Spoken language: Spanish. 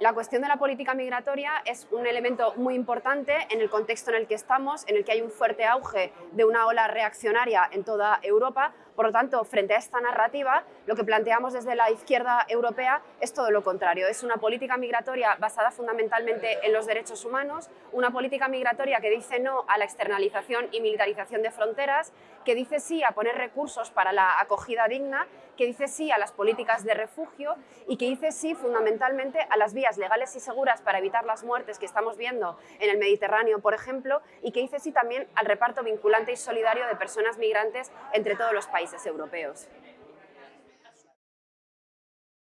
La cuestión de la política migratoria es un elemento muy importante en el contexto en el que estamos, en el que hay un fuerte auge de una ola reaccionaria en toda Europa. Por lo tanto, frente a esta narrativa, lo que planteamos desde la izquierda europea es todo lo contrario. Es una política migratoria basada fundamentalmente en los derechos humanos, una política migratoria que dice no a la externalización y militarización de fronteras, que dice sí a poner recursos para la acogida digna, que dice sí a las políticas de refugio y que dice sí fundamentalmente a las vías legales y seguras para evitar las muertes que estamos viendo en el Mediterráneo, por ejemplo, y que dice sí también al reparto vinculante y solidario de personas migrantes entre todos los países europeos.